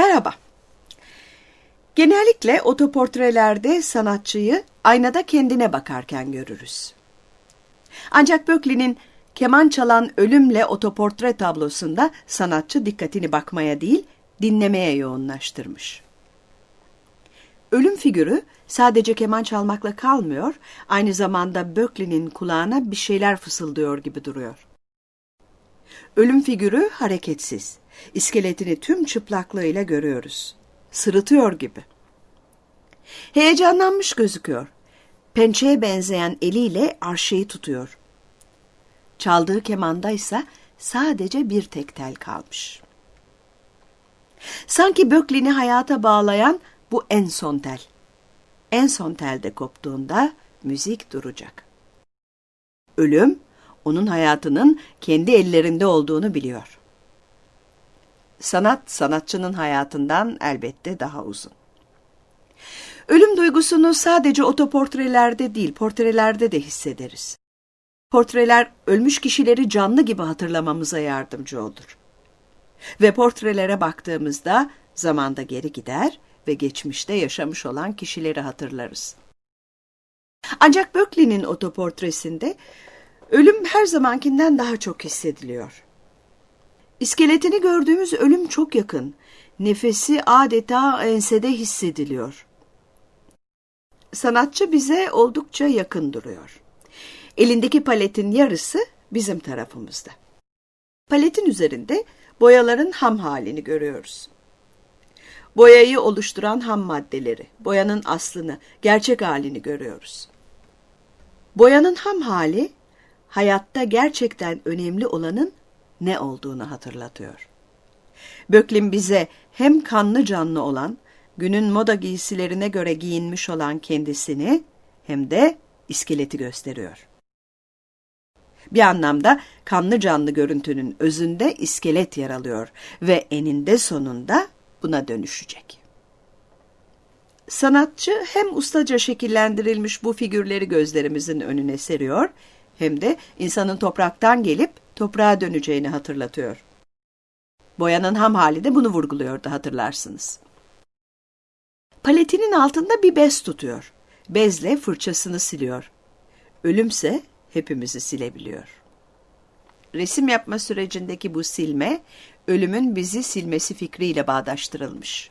Merhaba. Genellikle otoportrelerde sanatçıyı aynada kendine bakarken görürüz. Ancak Böcklin'in keman çalan ölümle otoportre tablosunda sanatçı dikkatini bakmaya değil, dinlemeye yoğunlaştırmış. Ölüm figürü sadece keman çalmakla kalmıyor, aynı zamanda Böcklin'in kulağına bir şeyler fısıldıyor gibi duruyor. Ölüm figürü hareketsiz. İskeletini tüm çıplaklığıyla görüyoruz. Sırıtıyor gibi. Heyecanlanmış gözüküyor. Pençeye benzeyen eliyle arşeyi tutuyor. Çaldığı kemanda ise sadece bir tek tel kalmış. Sanki Böcklin'i hayata bağlayan bu en son tel. En son telde koptuğunda müzik duracak. Ölüm, onun hayatının kendi ellerinde olduğunu biliyor. Sanat, sanatçının hayatından elbette daha uzun. Ölüm duygusunu sadece otoportrelerde değil, portrelerde de hissederiz. Portreler ölmüş kişileri canlı gibi hatırlamamıza yardımcı olur. Ve portrelere baktığımızda zamanda geri gider ve geçmişte yaşamış olan kişileri hatırlarız. Ancak Böcklin'in otoportresinde ölüm her zamankinden daha çok hissediliyor. İskeletini gördüğümüz ölüm çok yakın. Nefesi adeta ensede hissediliyor. Sanatçı bize oldukça yakın duruyor. Elindeki paletin yarısı bizim tarafımızda. Paletin üzerinde boyaların ham halini görüyoruz. Boyayı oluşturan ham maddeleri, boyanın aslını, gerçek halini görüyoruz. Boyanın ham hali, hayatta gerçekten önemli olanın ne olduğunu hatırlatıyor. Böklin bize hem kanlı canlı olan, günün moda giysilerine göre giyinmiş olan kendisini hem de iskeleti gösteriyor. Bir anlamda kanlı canlı görüntünün özünde iskelet yer alıyor ve eninde sonunda buna dönüşecek. Sanatçı hem ustaca şekillendirilmiş bu figürleri gözlerimizin önüne seriyor hem de insanın topraktan gelip toprağa döneceğini hatırlatıyor. Boyanın ham hali de bunu vurguluyordu hatırlarsınız. Paletinin altında bir bez tutuyor. Bezle fırçasını siliyor. Ölümse hepimizi silebiliyor. Resim yapma sürecindeki bu silme, ölümün bizi silmesi fikriyle bağdaştırılmış.